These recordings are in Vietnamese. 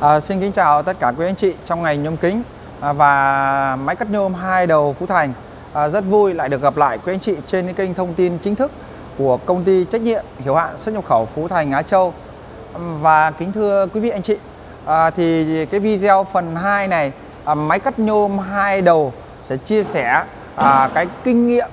À, xin kính chào tất cả quý anh chị trong ngành nhôm kính à, và máy cắt nhôm hai đầu Phú Thành. À, rất vui lại được gặp lại quý anh chị trên cái kênh thông tin chính thức của công ty trách nhiệm hiểu hạn xuất nhập khẩu Phú Thành Á Châu. Và kính thưa quý vị anh chị, à, thì cái video phần 2 này à, máy cắt nhôm hai đầu sẽ chia sẻ à, cái kinh nghiệm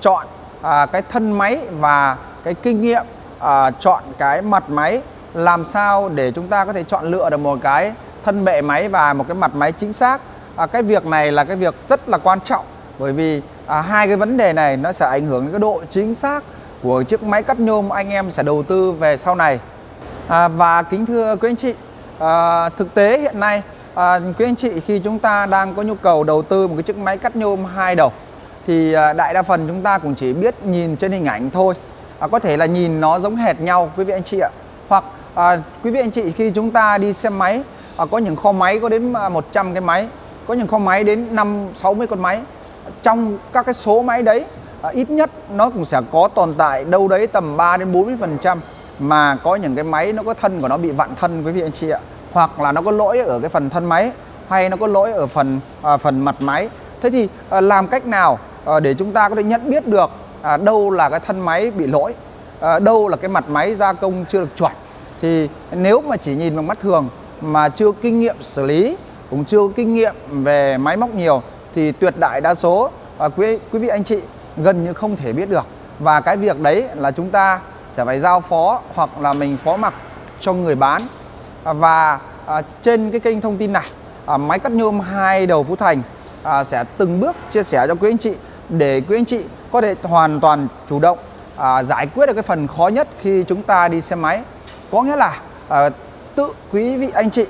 chọn à, cái thân máy và cái kinh nghiệm à, chọn cái mặt máy làm sao để chúng ta có thể chọn lựa được một cái thân bệ máy và một cái mặt máy chính xác? À, cái việc này là cái việc rất là quan trọng bởi vì à, hai cái vấn đề này nó sẽ ảnh hưởng đến cái độ chính xác của chiếc máy cắt nhôm anh em sẽ đầu tư về sau này. À, và kính thưa quý anh chị à, thực tế hiện nay à, quý anh chị khi chúng ta đang có nhu cầu đầu tư một cái chiếc máy cắt nhôm hai đầu thì à, đại đa phần chúng ta cũng chỉ biết nhìn trên hình ảnh thôi. À, có thể là nhìn nó giống hệt nhau quý vị anh chị ạ. Hoặc à, quý vị anh chị khi chúng ta đi xem máy à, có những kho máy có đến à, 100 cái máy có những kho máy đến 5 60 con máy. Trong các cái số máy đấy à, ít nhất nó cũng sẽ có tồn tại đâu đấy tầm 3 đến 40 phần trăm mà có những cái máy nó có thân của nó bị vặn thân quý vị anh chị ạ. Hoặc là nó có lỗi ở cái phần thân máy hay nó có lỗi ở phần à, phần mặt máy. Thế thì à, làm cách nào à, để chúng ta có thể nhận biết được à, đâu là cái thân máy bị lỗi à, đâu là cái mặt máy gia công chưa được chuẩn? Thì nếu mà chỉ nhìn bằng mắt thường mà chưa kinh nghiệm xử lý cũng chưa kinh nghiệm về máy móc nhiều thì tuyệt đại đa số à, quý quý vị anh chị gần như không thể biết được. Và cái việc đấy là chúng ta sẽ phải giao phó hoặc là mình phó mặc cho người bán. À, và à, trên cái kênh thông tin này à, máy cắt nhôm hai đầu Phú Thành à, sẽ từng bước chia sẻ cho quý anh chị để quý anh chị có thể hoàn toàn chủ động à, giải quyết được cái phần khó nhất khi chúng ta đi xe máy có nghĩa là à, tự quý vị anh chị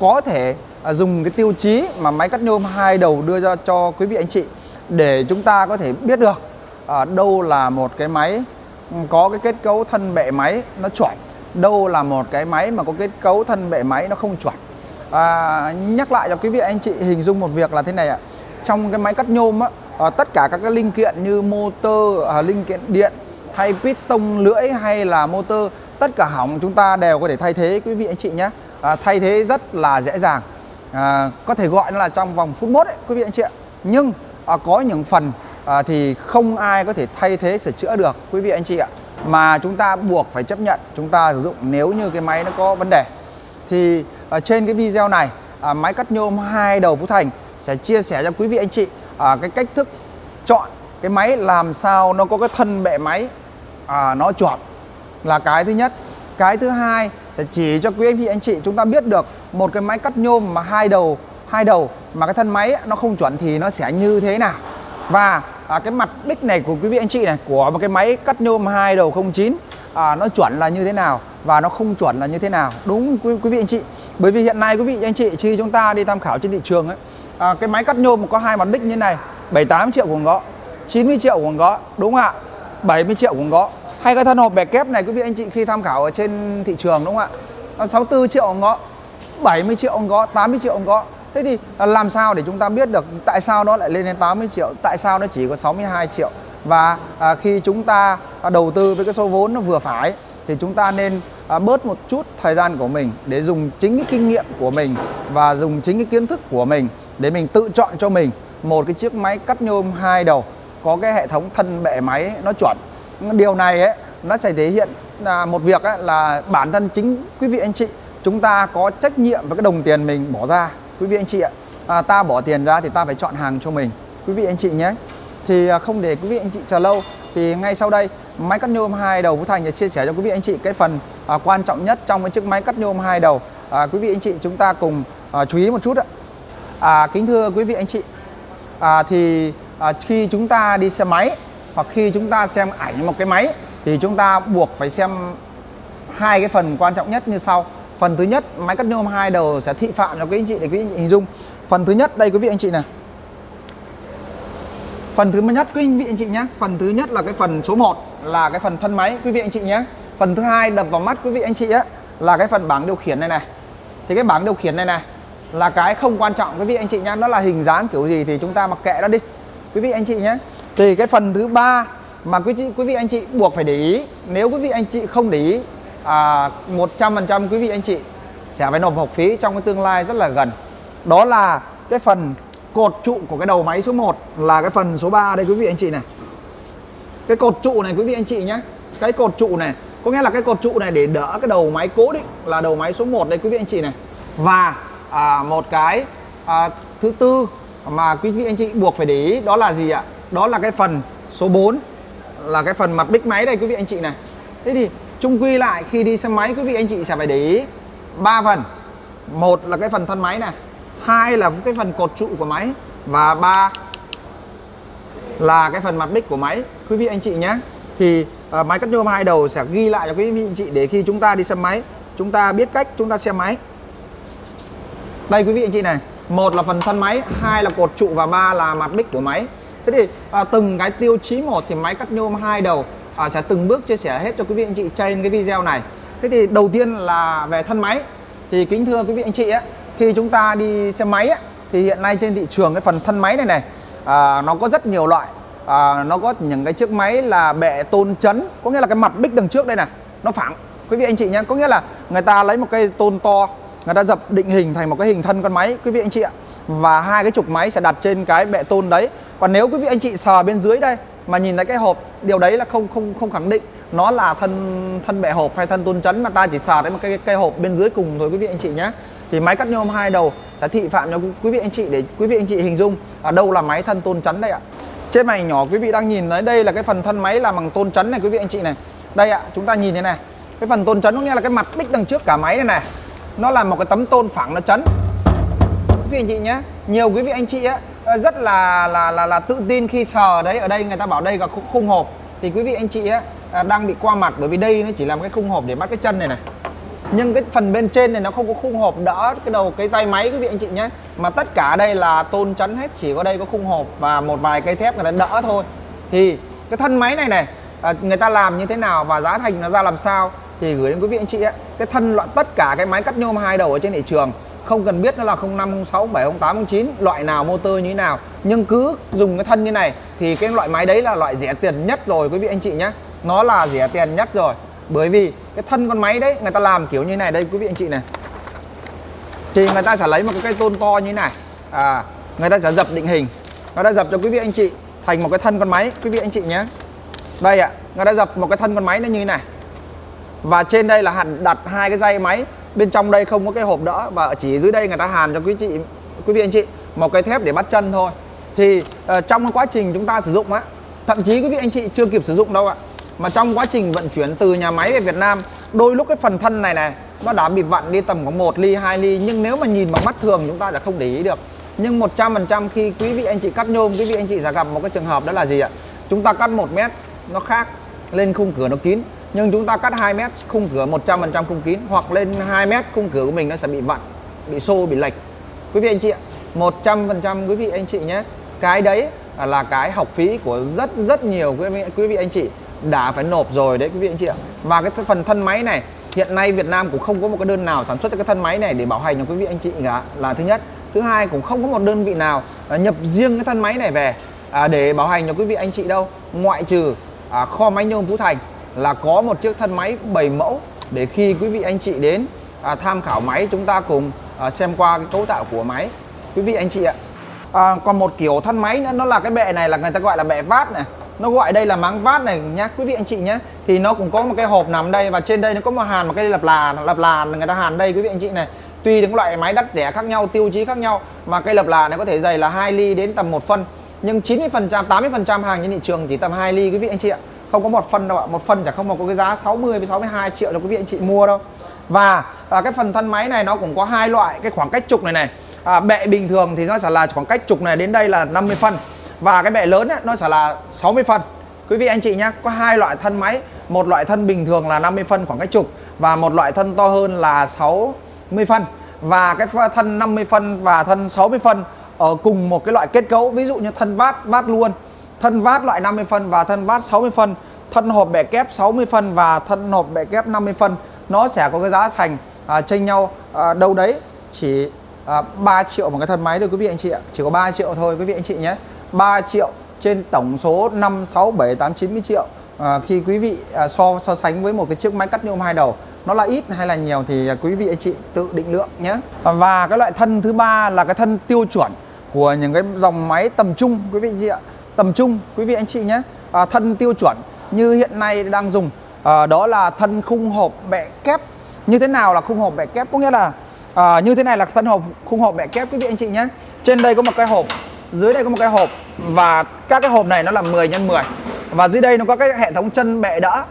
có thể à, dùng cái tiêu chí mà máy cắt nhôm hai đầu đưa ra cho quý vị anh chị để chúng ta có thể biết được à, đâu là một cái máy ừ, có cái kết cấu thân bệ máy nó chuẩn đâu là một cái máy mà có kết cấu thân bệ máy nó không chuẩn. À, nhắc lại cho quý vị anh chị hình dung một việc là thế này ạ. Trong cái máy cắt nhôm á à, tất cả các cái linh kiện như motor à, linh kiện điện hay piston lưỡi hay là motor tất cả hỏng chúng ta đều có thể thay thế quý vị anh chị nhé. À, thay thế rất là dễ dàng. À, có thể gọi là trong vòng phút mốt ấy, quý vị anh chị ạ. Nhưng à, có những phần à, thì không ai có thể thay thế sửa chữa được quý vị anh chị ạ. Mà chúng ta buộc phải chấp nhận chúng ta sử dụng nếu như cái máy nó có vấn đề. Thì à, trên cái video này à, máy cắt nhôm hai đầu Phú Thành sẽ chia sẻ cho quý vị anh chị à, cái cách thức chọn cái máy làm sao nó có cái thân bệ máy à, nó chuẩn là cái thứ nhất. Cái thứ hai sẽ chỉ cho quý anh chị anh chị chúng ta biết được một cái máy cắt nhôm mà hai đầu hai đầu mà cái thân máy nó không chuẩn thì nó sẽ như thế nào. Và à, cái mặt đích này của quý vị anh chị này của một cái máy cắt nhôm hai đầu 09 à, nó chuẩn là như thế nào và nó không chuẩn là như thế nào. Đúng quý, quý vị anh chị. Bởi vì hiện nay quý vị anh chị khi chúng ta đi tham khảo trên thị trường ấy à, cái máy cắt nhôm có hai mặt đích như này 78 triệu cũng có 90 triệu cũng có đúng không ạ? 70 triệu cũng có hay cái thân hộp bẻ kép này quý vị anh chị khi tham khảo ở trên thị trường đúng không ạ? 64 triệu ông có 70 triệu ông có 80 triệu ông có Thế thì làm sao để chúng ta biết được tại sao nó lại lên đến 80 triệu, tại sao nó chỉ có 62 triệu? Và à, khi chúng ta à, đầu tư với cái số vốn nó vừa phải thì chúng ta nên à, bớt một chút thời gian của mình để dùng chính cái kinh nghiệm của mình và dùng chính cái kiến thức của mình để mình tự chọn cho mình một cái chiếc máy cắt nhôm hai đầu có cái hệ thống thân bệ máy nó chuẩn điều này ấy nó sẽ thể hiện là một việc ấy, là bản thân chính quý vị anh chị chúng ta có trách nhiệm với cái đồng tiền mình bỏ ra quý vị anh chị ạ. À, ta bỏ tiền ra thì ta phải chọn hàng cho mình quý vị anh chị nhé. Thì à, không để quý vị anh chị chờ lâu thì ngay sau đây máy cắt nhôm hai đầu Phú Thành sẽ chia sẻ cho quý vị anh chị cái phần à, quan trọng nhất trong cái chiếc máy cắt nhôm hai đầu. À, quý vị anh chị chúng ta cùng à, chú ý một chút ạ. À, kính thưa quý vị anh chị. À, thì à, khi chúng ta đi xe máy hoặc khi chúng ta xem ảnh một cái máy, thì chúng ta buộc phải xem hai cái phần quan trọng nhất như sau. Phần thứ nhất, máy cắt nhôm hai đầu sẽ thị phạm cho quý anh chị để quý anh chị hình dung. Phần thứ nhất, đây quý vị anh chị này. Phần thứ nhất, quý vị anh chị nhé. Phần thứ nhất là cái phần số 1 là cái phần thân máy, quý vị anh chị nhé. Phần thứ hai đập vào mắt quý vị anh chị á là cái phần bảng điều khiển này này. Thì cái bảng điều khiển này này là cái không quan trọng quý vị anh chị nhé. Nó là hình dáng kiểu gì thì chúng ta mặc kệ nó đi. Quý vị anh chị nhé thì cái phần thứ ba mà quý chị quý vị anh chị buộc phải để ý nếu quý vị anh chị không để ý à, 100% quý vị anh chị sẽ phải nộp học phí trong cái tương lai rất là gần. Đó là cái phần cột trụ của cái đầu máy số 1 là cái phần số 3 đây quý vị anh chị này. Cái cột trụ này quý vị anh chị nhé. Cái cột trụ này có nghĩa là cái cột trụ này để đỡ cái đầu máy cố định là đầu máy số 1 đây quý vị anh chị này. Và à, một cái à, thứ tư mà quý vị anh chị buộc phải để ý đó là gì ạ? Đó là cái phần số 4 là cái phần mặt bích máy đây quý vị anh chị này. Thế thì chung quy lại khi đi xe máy quý vị anh chị sẽ phải để ý ba phần. Một là cái phần thân máy này hai là cái phần cột trụ của máy và ba là cái phần mặt bích của máy. Quý vị anh chị nhé thì uh, máy cắt nhôm hai đầu sẽ ghi lại cho quý vị anh chị để khi chúng ta đi xe máy chúng ta biết cách chúng ta xem máy. Đây quý vị anh chị này một là phần thân máy hai là cột trụ và ba là mặt bích của máy thế thì à, từng cái tiêu chí một thì máy cắt nhôm hai đầu à, sẽ từng bước chia sẻ hết cho quý vị anh chị trên cái video này. Thế thì đầu tiên là về thân máy. Thì kính thưa quý vị anh chị ấy, khi chúng ta đi xe máy ấy, thì hiện nay trên thị trường cái phần thân máy này này à, nó có rất nhiều loại. À, nó có những cái chiếc máy là bệ tôn chấn có nghĩa là cái mặt bích đằng trước đây này nó phẳng. Quý vị anh chị nhé có nghĩa là người ta lấy một cây tôn to người ta dập định hình thành một cái hình thân con máy. Quý vị anh chị ạ và hai cái trục máy sẽ đặt trên cái bệ tôn đấy. Còn nếu quý vị anh chị sờ bên dưới đây mà nhìn thấy cái hộp, điều đấy là không không không khẳng định nó là thân thân bệ hộp hay thân tôn chấn mà ta chỉ sờ thấy một cái cây hộp bên dưới cùng thôi quý vị anh chị nhé. Thì máy cắt nhôm hai đầu sẽ thị phạm cho quý vị anh chị để quý vị anh chị hình dung ở đâu là máy thân tôn chấn đây ạ. Trên màn nhỏ quý vị đang nhìn thấy đây là cái phần thân máy làm bằng tôn chấn này quý vị anh chị này. Đây ạ, chúng ta nhìn thế này. Cái phần tôn chấn có nghĩa là cái mặt bích đằng trước cả máy này này. Nó là một cái tấm tôn phẳng nó chấn quý vị anh chị nhé nhiều quý vị anh chị á ờ, rất là là là là tự tin khi sờ đấy ở đây người ta bảo đây là khung hộp. Thì quý vị anh chị á ờ, đang bị qua mặt bởi vì đây nó chỉ làm cái khung hộp để bắt cái chân này này. Nhưng cái phần bên trên này nó không có khung hộp đỡ cái đầu cái dây máy quý vị anh chị nhé mà tất cả đây là tôn chắn hết chỉ có đây có khung hộp và một vài cây thép người ta đỡ thôi. Thì cái thân máy này này ờ, người ta làm như thế nào và giá thành nó ra làm sao thì gửi đến quý vị anh chị ấy, cái thân loại tất cả cái máy cắt nhôm hai đầu ở trên thị trường không cần biết nó là 05, 06, 07, 08, 09 loại nào motor như thế nào. Nhưng cứ dùng cái thân như này thì cái loại máy đấy là loại rẻ tiền nhất rồi quý vị anh chị nhé nó là rẻ tiền nhất rồi. Bởi vì cái thân con máy đấy người ta làm kiểu như này. Đây quý vị anh chị này. Thì người ta sẽ lấy một cái cây tôn to như thế này. À, người ta sẽ dập định hình. Người ta dập cho quý vị anh chị thành một cái thân con máy quý vị anh chị nhé đây ạ à, người ta dập một cái thân con máy nó như thế này. Và trên đây là hàn đặt hai cái dây máy bên trong đây không có cái hộp đỡ và chỉ dưới đây người ta hàn cho quý chị quý vị anh chị một cái thép để bắt chân thôi. Thì uh, trong quá trình chúng ta sử dụng á thậm chí quý vị anh chị chưa kịp sử dụng đâu ạ mà trong quá trình vận chuyển từ nhà máy về Việt Nam đôi lúc cái phần thân này này nó đã bị vặn đi tầm có một ly 2 ly nhưng nếu mà nhìn bằng mắt thường chúng ta là không để ý được. Nhưng 100% khi quý vị anh chị cắt nhôm quý vị anh chị sẽ gặp một cái trường hợp đó là gì ạ? Chúng ta cắt một mét nó khác lên khung cửa nó kín nhưng chúng ta cắt 2 mét khung cửa 100% khung kín hoặc lên 2 mét khung cửa của mình nó sẽ bị vặn bị xô bị lệch. Quý vị anh chị ạ 100% quý vị anh chị nhé cái đấy là cái học phí của rất rất nhiều quý vị, quý vị anh chị đã phải nộp rồi đấy quý vị anh chị ạ. Và cái phần thân máy này hiện nay Việt Nam cũng không có một cái đơn nào sản xuất cho cái thân máy này để bảo hành cho quý vị anh chị cả là thứ nhất. Thứ hai cũng không có một đơn vị nào à, nhập riêng cái thân máy này về à, để bảo hành cho quý vị anh chị đâu. Ngoại trừ à, kho máy nhôm Phú Thành là có một chiếc thân máy 7 mẫu để khi quý vị anh chị đến à, tham khảo máy chúng ta cùng à, xem qua cái cấu tạo của máy. Quý vị anh chị ạ. À, còn một kiểu thân máy nữa nó là cái bệ này là người ta gọi là bệ vát này. Nó gọi đây là máng vát này nhá quý vị anh chị nhé thì nó cũng có một cái hộp nằm đây và trên đây nó có một hàn một cái lập là lập là người ta hàn đây quý vị anh chị này. Tùy những loại máy đắt rẻ khác nhau tiêu chí khác nhau mà cây lập là này có thể dày là 2 ly đến tầm một phân. Nhưng 90 phần trăm 80 phần trăm hàng trên thị trường chỉ tầm 2 ly quý vị anh chị ạ không có một phân đâu ạ. Một phân chẳng không mà có cái giá 60 với 62 triệu cho quý vị anh chị mua đâu. Và à, cái phần thân máy này nó cũng có hai loại. Cái khoảng cách trục này này à, bệ bình thường thì nó sẽ là khoảng cách trục này đến đây là 50 phân. Và cái bệ lớn ấy, nó sẽ là 60 phân. Quý vị anh chị nhé có hai loại thân máy. Một loại thân bình thường là 50 phân khoảng cách trục và một loại thân to hơn là 60 phân. Và cái thân 50 phân và thân 60 phân ở cùng một cái loại kết cấu. Ví dụ như thân vát vát luôn thân vát loại 50 phân và thân vát 60 phân thân hộp bẻ kép 60 phân và thân hộp bẻ kép 50 phân nó sẽ có cái giá thành à, chênh nhau à, đâu đấy chỉ à, 3 triệu một cái thân máy thôi quý vị anh chị ạ. Chỉ có 3 triệu thôi quý vị anh chị nhé. 3 triệu trên tổng số 5 6 7 8 90 triệu. À, khi quý vị à, so so sánh với một cái chiếc máy cắt nhôm hai đầu nó là ít hay là nhiều thì à, quý vị anh chị tự định lượng nhé. Và cái loại thân thứ ba là cái thân tiêu chuẩn của những cái dòng máy tầm trung quý vị anh chị ạ tầm trung quý vị anh chị nhé. À, thân tiêu chuẩn như hiện nay đang dùng à, đó là thân khung hộp bẹ kép. Như thế nào là khung hộp bẹ kép? Có nghĩa là à, như thế này là thân hộp khung hộp bẹ kép quý vị anh chị nhé. Trên đây có một cái hộp dưới đây có một cái hộp và các cái hộp này nó là 10 x 10 và dưới đây nó có cái hệ thống chân bẹ đỡ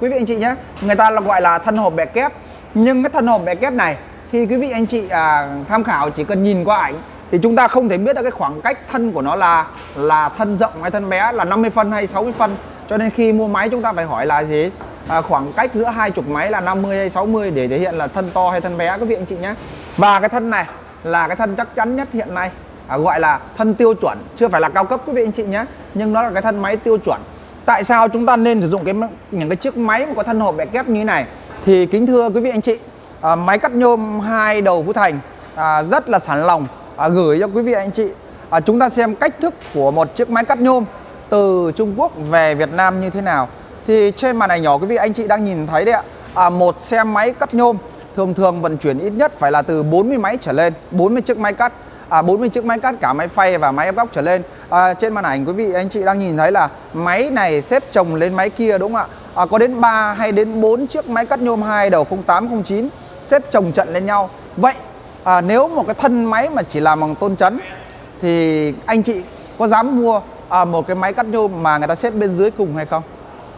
quý vị anh chị nhé. Người ta là gọi là thân hộp bẹ kép. Nhưng cái thân hộp bẹ kép này khi quý vị anh chị à, tham khảo chỉ cần nhìn qua ảnh thì chúng ta không thể biết được cái khoảng cách thân của nó là là thân rộng hay thân bé là 50 phân hay 60 phân. Cho nên khi mua máy chúng ta phải hỏi là gì? À, khoảng cách giữa hai chục máy là 50 hay 60 để thể hiện là thân to hay thân bé các vị anh chị nhé. Và cái thân này là cái thân chắc chắn nhất hiện nay à, gọi là thân tiêu chuẩn chưa phải là cao cấp quý vị anh chị nhé. Nhưng nó là cái thân máy tiêu chuẩn. Tại sao chúng ta nên sử dụng cái những cái chiếc máy mà có thân hộp bẹ kép như thế này? Thì kính thưa quý vị anh chị à, máy cắt nhôm hai đầu Phú Thành à, rất là sản lòng à, gửi cho quý vị anh chị. À, chúng ta xem cách thức của một chiếc máy cắt nhôm từ Trung Quốc về Việt Nam như thế nào. Thì trên màn ảnh nhỏ quý vị anh chị đang nhìn thấy đấy ạ. À, một xe máy cắt nhôm thường thường vận chuyển ít nhất phải là từ 40 máy trở lên 40 chiếc máy cắt. À, 40 chiếc máy cắt cả máy phay và máy ép góc trở lên. À, trên màn ảnh quý vị anh chị đang nhìn thấy là máy này xếp chồng lên máy kia đúng không ạ? À, có đến 3 hay đến 4 chiếc máy cắt nhôm hai đầu 0809 xếp chồng trận lên nhau. Vậy à, nếu một cái thân máy mà chỉ làm bằng tôn chấn thì anh chị có dám mua à, một cái máy cắt nhôm mà người ta xếp bên dưới cùng hay không?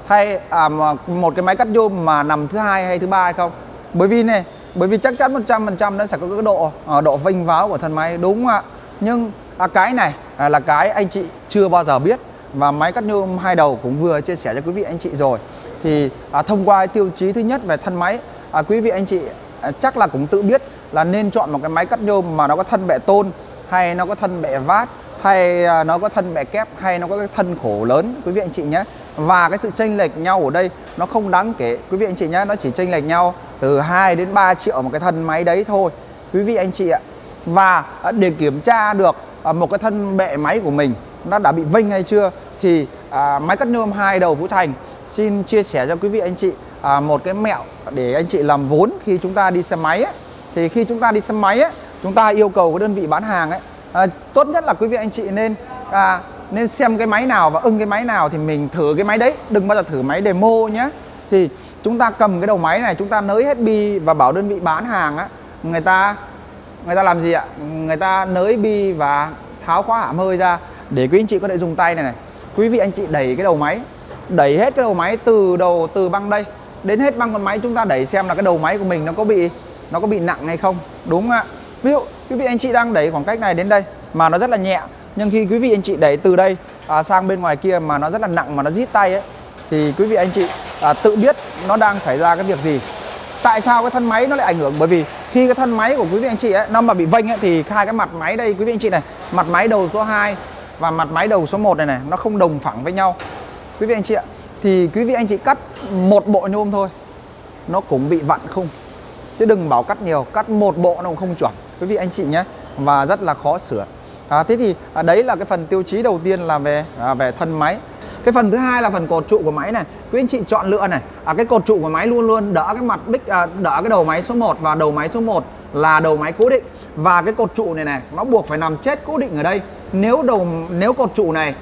Hay à, một cái máy cắt nhôm mà nằm thứ hai hay thứ ba hay không? Bởi vì này bởi vì chắc chắn 100% nó sẽ có cái độ à, độ vinh váo của thân máy đúng không ạ? Nhưng à, cái này à, là cái anh chị chưa bao giờ biết và máy cắt nhôm hai đầu cũng vừa chia sẻ cho quý vị anh chị rồi. Thì à, thông qua tiêu chí thứ nhất về thân máy à, quý vị anh chị à, chắc là cũng tự biết là nên chọn một cái máy cắt nhôm mà nó có thân bệ tôn hay nó có thân bệ vát hay à, nó có thân bệ kép hay nó có cái thân khổ lớn quý vị anh chị nhé. Và cái sự chênh lệch nhau ở đây nó không đáng kể. Quý vị anh chị nhé nó chỉ chênh lệch nhau từ 2 đến 3 triệu một cái thân máy đấy thôi quý vị anh chị ạ. Và à, để kiểm tra được à, một cái thân bệ máy của mình nó đã bị vinh hay chưa thì à, máy cắt nhôm hai đầu Vũ Thành xin chia sẻ cho quý vị anh chị à, một cái mẹo để anh chị làm vốn khi chúng ta đi xe máy ấy thì khi chúng ta đi xe máy ấy, chúng ta yêu cầu cái đơn vị bán hàng ấy à, tốt nhất là quý vị anh chị nên à, nên xem cái máy nào và ưng cái máy nào thì mình thử cái máy đấy. Đừng bao giờ thử máy demo nhé. Thì chúng ta cầm cái đầu máy này chúng ta nới hết bi và bảo đơn vị bán hàng á người ta người ta làm gì ạ? Người ta nới bi và tháo khóa hãm hơi ra. Để quý anh chị có thể dùng tay này này. Quý vị anh chị đẩy cái đầu máy đẩy hết cái đầu máy từ đầu từ băng đây đến hết băng con máy chúng ta đẩy xem là cái đầu máy của mình nó có bị nó có bị nặng hay không? Đúng không ạ. Ví dụ quý vị anh chị đang đẩy khoảng cách này đến đây mà nó rất là nhẹ nhưng khi quý vị anh chị đẩy từ đây à, sang bên ngoài kia mà nó rất là nặng mà nó rít tay ấy thì quý vị anh chị à, tự biết nó đang xảy ra cái việc gì. Tại sao cái thân máy nó lại ảnh hưởng? Bởi vì khi cái thân máy của quý vị anh chị ấy nó mà bị vênh ấy, thì hai cái mặt máy đây quý vị anh chị này mặt máy đầu số 2 và mặt máy đầu số 1 này này nó không đồng phẳng với nhau. Quý vị anh chị ạ thì quý vị anh chị cắt một bộ nhôm thôi nó cũng bị vặn không? Chứ đừng bảo cắt nhiều cắt một bộ nó cũng không chuẩn. Quý vị anh chị nhé và rất là khó sửa. À, thế thì à, đấy là cái phần tiêu chí đầu tiên là về à, về thân máy. Cái phần thứ hai là phần cột trụ của máy này. Quý anh chị chọn lựa này. À, cái cột trụ của máy luôn luôn đỡ cái mặt bích à, đỡ cái đầu máy số 1 và đầu máy số 1 là đầu máy cố định. Và cái cột trụ này này nó buộc phải nằm chết cố định ở đây. Nếu đầu nếu cột trụ này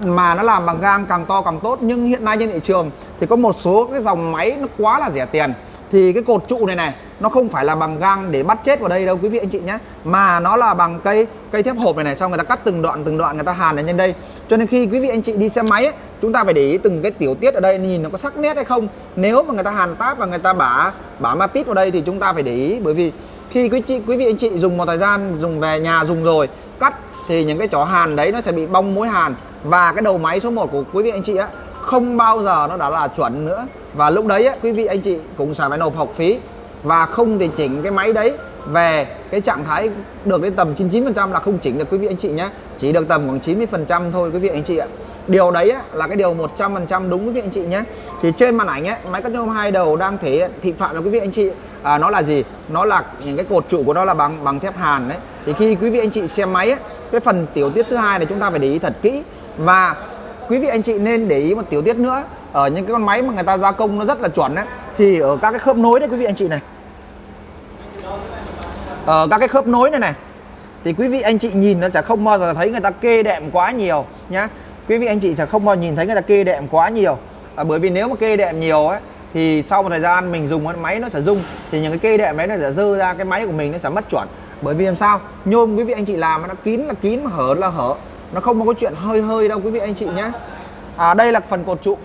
mà nó làm bằng gang càng to càng tốt nhưng hiện nay trên thị trường thì có một số cái dòng máy nó quá là rẻ tiền thì cái cột trụ này này nó không phải là bằng gang để bắt chết vào đây đâu quý vị anh chị nhé mà nó là bằng cây cây thép hộp này này xong người ta cắt từng đoạn từng đoạn người ta hàn ở trên đây. Cho nên khi quý vị anh chị đi xe máy ấy, chúng ta phải để ý từng cái tiểu tiết ở đây nhìn nó có sắc nét hay không. Nếu mà người ta hàn táp và người ta bả bả ma tít vào đây thì chúng ta phải để ý. Bởi vì khi quý chị quý vị anh chị dùng một thời gian dùng về nhà dùng rồi cắt thì những cái chó hàn đấy nó sẽ bị bong mối hàn. Và cái đầu máy số 1 của quý vị anh chị á không bao giờ nó đã là chuẩn nữa. Và lúc đấy quý vị anh chị cũng sẽ phải nộp học phí và không thì chỉnh cái máy đấy về cái trạng thái được đến tầm 99% là không chỉnh được quý vị anh chị nhé. Chỉ được tầm khoảng 90% thôi quý vị anh chị ạ. Điều đấy á, là cái điều 100% đúng quý vị anh chị nhé. Thì trên màn ảnh ấy máy cắt nhôm hai đầu đang thể thị phạm là quý vị anh chị. À, nó là gì? Nó là những cái cột trụ của nó là bằng bằng thép hàn đấy. Thì khi quý vị anh chị xem máy ấy, cái phần tiểu tiết thứ hai này chúng ta phải để ý thật kỹ. Và quý vị anh chị nên để ý một tiểu tiết nữa. Ở những cái con máy mà người ta gia công nó rất là chuẩn đấy thì ở các cái khớp nối đấy quý vị anh chị này. Ở các cái khớp nối này này. Thì quý vị anh chị nhìn nó sẽ không bao giờ thấy người ta kê đệm quá nhiều nhá. Quý vị anh chị sẽ không bao giờ nhìn thấy người ta kê đệm quá nhiều. À, bởi vì nếu mà kê đệm nhiều ấy thì sau một thời gian mình dùng cái máy nó sẽ rung. Thì những cái kê đệm đấy nó sẽ dơ ra cái máy của mình nó sẽ mất chuẩn. Bởi vì làm sao? Nhôm quý vị anh chị làm nó kín là kín mà hở là hở nó không có chuyện hơi hơi đâu quý vị anh chị nhé à, đây là phần cột trụ.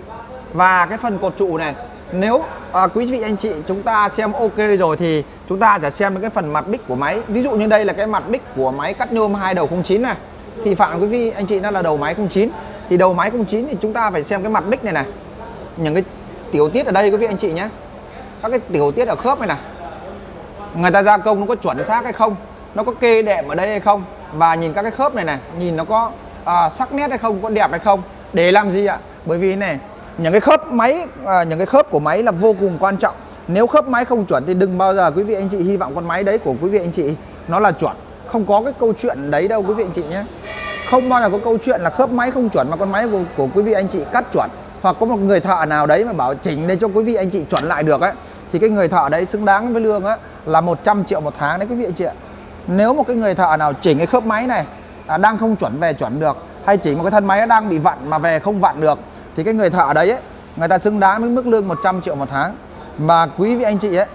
Và cái phần cột trụ này nếu à, quý vị anh chị chúng ta xem ok rồi thì chúng ta sẽ xem cái phần mặt bích của máy. Ví dụ như đây là cái mặt bích của máy cắt nhôm hai đầu 09 này. Thì phạm quý vị anh chị nó là đầu máy 09 thì đầu máy 09 thì chúng ta phải xem cái mặt bích này này. Những cái tiểu tiết ở đây quý vị anh chị nhé các cái tiểu tiết ở khớp này này. Người ta gia công nó có chuẩn xác hay không? Nó có kê đệm ở đây hay không? Và nhìn các cái khớp này này nhìn nó có à, sắc nét hay không có đẹp hay không để làm gì ạ? Bởi vì này những cái khớp máy à, những cái khớp của máy là vô cùng quan trọng. Nếu khớp máy không chuẩn thì đừng bao giờ quý vị anh chị hy vọng con máy đấy của quý vị anh chị nó là chuẩn. Không có cái câu chuyện đấy đâu quý vị anh chị nhé. Không bao giờ có câu chuyện là khớp máy không chuẩn mà con máy của, của quý vị anh chị cắt chuẩn. Hoặc có một người thợ nào đấy mà bảo chỉnh để cho quý vị anh chị chuẩn lại được ấy thì cái người thợ đấy xứng đáng với lương á là 100 triệu một tháng đấy quý vị anh chị ạ nếu một cái người thợ nào chỉnh cái khớp máy này à, đang không chuẩn về chuẩn được hay chỉnh một cái thân máy đang bị vặn mà về không vặn được thì cái người thợ đấy ấy, người ta xứng đáng với mức lương 100 triệu một tháng. Mà quý vị anh chị ấy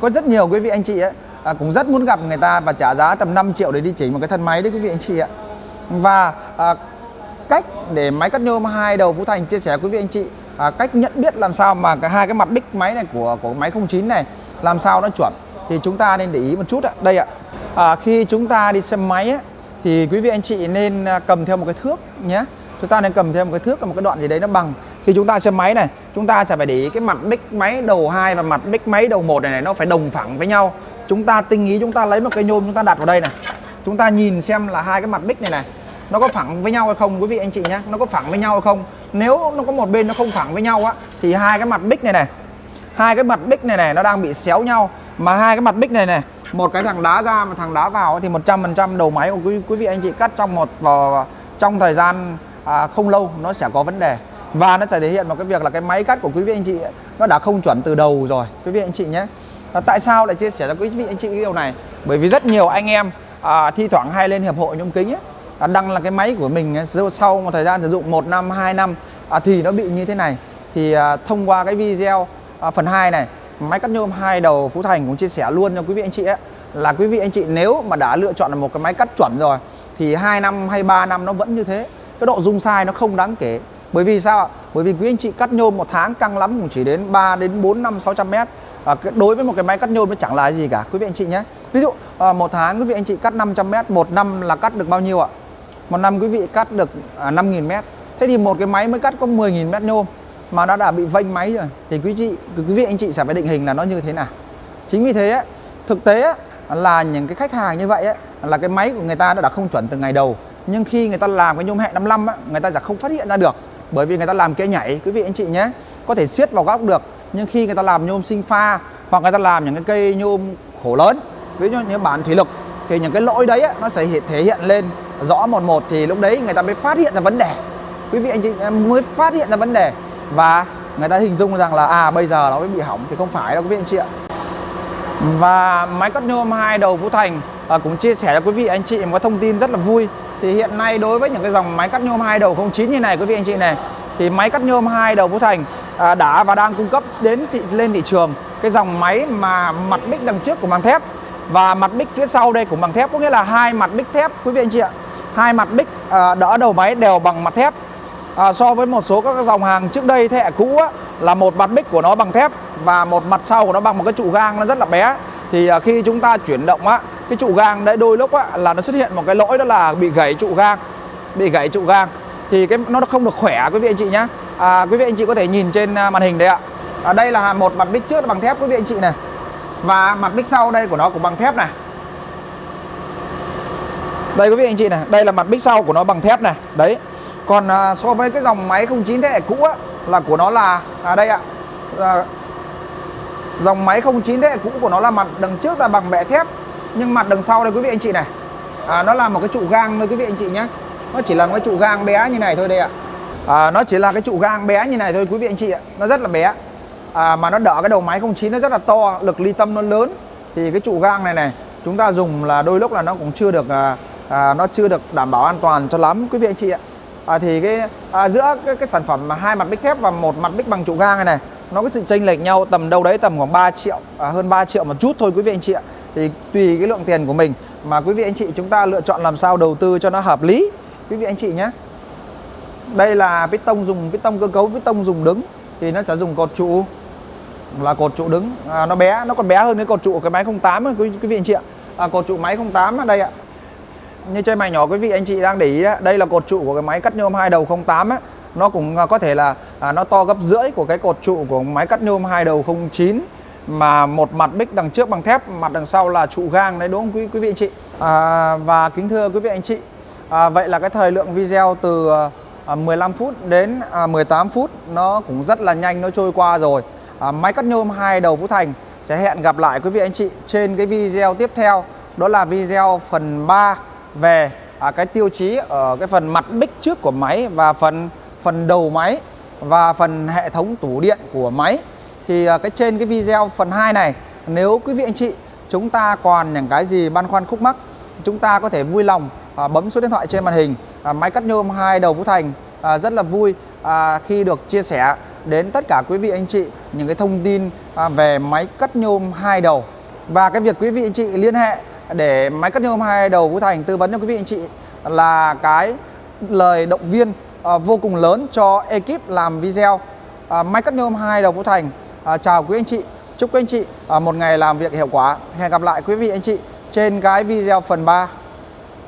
có rất nhiều quý vị anh chị ấy à, cũng rất muốn gặp người ta và trả giá tầm 5 triệu để đi chỉnh một cái thân máy đấy quý vị anh chị ạ. Và à, cách để máy cắt nhôm hai đầu Phú Thành chia sẻ quý vị anh chị à, cách nhận biết làm sao mà cái hai cái mặt đích máy này của của máy 09 này làm sao nó chuẩn thì chúng ta nên để ý một chút ạ. Đây ạ. À, khi chúng ta đi xem máy ấy, thì quý vị anh chị nên à, cầm theo một cái thước nhé. Chúng ta nên cầm theo một cái thước là một cái đoạn gì đấy nó bằng. Khi chúng ta xem máy này chúng ta sẽ phải để ý cái mặt đích máy đầu 2 và mặt đích máy đầu một này, này nó phải đồng phẳng với nhau. Chúng ta tinh ý chúng ta lấy một cây nhôm chúng ta đặt vào đây này. Chúng ta nhìn xem là hai cái mặt đích này này nó có phẳng với nhau hay không quý vị anh chị nhé. Nó có phẳng với nhau hay không? Nếu nó có một bên nó không phẳng với nhau á thì hai cái mặt bích này này hai cái mặt bích này này nó đang bị xéo nhau mà hai cái mặt bích này này một cái thằng đá ra mà thằng đá vào thì 100% đầu máy của quý, quý vị anh chị cắt trong một vào trong thời gian à, không lâu nó sẽ có vấn đề. Và nó sẽ thể hiện một cái việc là cái máy cắt của quý vị anh chị nó đã không chuẩn từ đầu rồi quý vị anh chị nhé. À, tại sao lại chia sẻ cho quý vị anh chị cái điều này? Bởi vì rất nhiều anh em à, thi thoảng hay lên hiệp hội nhôm kính ấy, à, đăng là cái máy của mình sau một thời gian sử dụng 1 năm 2 năm à, thì nó bị như thế này. Thì à, thông qua cái video à, phần 2 này máy cắt nhôm hai đầu Phú Thành cũng chia sẻ luôn cho quý vị anh chị ấy là quý vị anh chị nếu mà đã lựa chọn một cái máy cắt chuẩn rồi thì 2 năm hay 3 năm nó vẫn như thế. Cái độ rung sai nó không đáng kể. Bởi vì sao ạ? Bởi vì quý anh chị cắt nhôm một tháng căng lắm cũng chỉ đến 3 đến 4 năm 600 mét. À, đối với một cái máy cắt nhôm nó chẳng là gì cả quý vị anh chị nhé. Ví dụ à, một tháng quý vị anh chị cắt 500 mét một năm là cắt được bao nhiêu ạ? Một năm quý vị cắt được à, 5.000 mét. Thế thì một cái máy mới cắt có 10.000 mét nhôm mà nó đã bị vênh máy rồi. Thì quý chị quý vị anh chị sẽ phải định hình là nó như thế nào. Chính vì thế ấy, thực tế ấy, là những cái khách hàng như vậy ấy, là cái máy của người ta nó đã không chuẩn từ ngày đầu. Nhưng khi người ta làm cái nhôm hẹn 55 ấy, người ta sẽ không phát hiện ra được. Bởi vì người ta làm kia nhảy quý vị anh chị nhé có thể siết vào góc được. Nhưng khi người ta làm nhôm sinh pha hoặc người ta làm những cái cây nhôm khổ lớn ví dụ như bản thủy lực thì những cái lỗi đấy ấy, nó sẽ thể hiện lên rõ một một. Thì lúc đấy người ta mới phát hiện ra vấn đề. Quý vị anh chị mới phát hiện ra vấn đề và người ta hình dung rằng là à bây giờ nó mới bị hỏng thì không phải đâu quý vị anh chị ạ. Và máy cắt nhôm hai đầu vũ Thành à, cũng chia sẻ cho quý vị anh chị một cái thông tin rất là vui. Thì hiện nay đối với những cái dòng máy cắt nhôm hai đầu 09 như này quý vị anh chị này thì máy cắt nhôm hai đầu vũ Thành à, đã và đang cung cấp đến thị, lên thị trường cái dòng máy mà mặt bích đằng trước của bằng thép. Và mặt bích phía sau đây cũng bằng thép có nghĩa là hai mặt bích thép quý vị anh chị ạ. Hai mặt bích à, đỡ đầu máy đều bằng mặt thép à, so với một số các dòng hàng trước đây thế hệ cũ á, là một mặt bích của nó bằng thép và một mặt sau của nó bằng một cái trụ gang nó rất là bé. Thì à, khi chúng ta chuyển động á cái trụ gang đấy đôi lúc á, là nó xuất hiện một cái lỗi đó là bị gãy trụ gang bị gãy trụ gang. Thì cái nó không được khỏe quý vị anh chị nhá. À, quý vị anh chị có thể nhìn trên à, màn hình đấy ạ. À, đây là một mặt bích trước bằng thép quý vị anh chị này. Và mặt bích sau đây của nó cũng bằng thép này. Đây quý vị anh chị này đây là mặt bích sau của nó bằng thép này. Đấy còn à, so với cái dòng máy 09 thế hệ cũ á, là của nó là à đây ạ. À, dòng máy 09 thế hệ cũ của nó là mặt đằng trước là bằng bẹ thép nhưng mặt đằng sau đây quý vị anh chị này. À, nó là một cái trụ gang thôi quý vị anh chị nhé. Nó chỉ là một cái trụ gang bé như này thôi đây ạ. À, nó chỉ là cái trụ gang bé như này thôi quý vị anh chị ạ. Nó rất là bé. À, mà nó đỡ cái đầu máy 09 nó rất là to lực ly tâm nó lớn. Thì cái trụ gang này này chúng ta dùng là đôi lúc là nó cũng chưa được à, à, nó chưa được đảm bảo an toàn cho lắm quý vị anh chị ạ à, thì cái à, giữa cái, cái sản phẩm mà hai mặt bích thép và một mặt bích bằng trụ gang này này nó có sự chênh lệch nhau tầm đâu đấy tầm khoảng 3 triệu à, hơn 3 triệu một chút thôi quý vị anh chị ạ. Thì tùy cái lượng tiền của mình mà quý vị anh chị chúng ta lựa chọn làm sao đầu tư cho nó hợp lý quý vị anh chị nhé. Đây là piston dùng piston cơ cấu piston dùng đứng thì nó sẽ dùng cột trụ là cột trụ đứng. À, nó bé nó còn bé hơn cái cột trụ cái máy 08 ấy, quý, quý vị anh chị ạ. À, cột trụ máy 08 ở đây ạ như trên màn nhỏ quý vị anh chị đang để ý đó, đây là cột trụ của cái máy cắt nhôm hai đầu 08 ấy nó cũng à, có thể là à, nó to gấp rưỡi của cái cột trụ của máy cắt nhôm hai đầu 09 mà một mặt bích đằng trước bằng thép mặt đằng sau là trụ gang đấy đúng không quý quý vị anh chị? À, và kính thưa quý vị anh chị à, vậy là cái thời lượng video từ à, 15 phút đến à, 18 phút nó cũng rất là nhanh nó trôi qua rồi. À, máy cắt nhôm hai đầu Phú Thành sẽ hẹn gặp lại quý vị anh chị trên cái video tiếp theo đó là video phần 3 về à, cái tiêu chí ở cái phần mặt bích trước của máy và phần phần đầu máy và phần hệ thống tủ điện của máy. Thì à, cái trên cái video phần 2 này nếu quý vị anh chị chúng ta còn những cái gì băn khoăn khúc mắc chúng ta có thể vui lòng à, bấm số điện thoại trên màn hình à, máy cắt nhôm hai đầu Phú Thành à, rất là vui à, khi được chia sẻ đến tất cả quý vị anh chị những cái thông tin à, về máy cắt nhôm hai đầu. Và cái việc quý vị anh chị liên hệ để máy cắt nhôm hai đầu vũ Thành tư vấn cho quý vị anh chị là cái lời động viên à, vô cùng lớn cho ekip làm video. À, máy cắt nhôm hai đầu vũ Thành à, chào quý anh chị chúc quý anh chị à, một ngày làm việc hiệu quả. Hẹn gặp lại quý vị anh chị trên cái video phần 3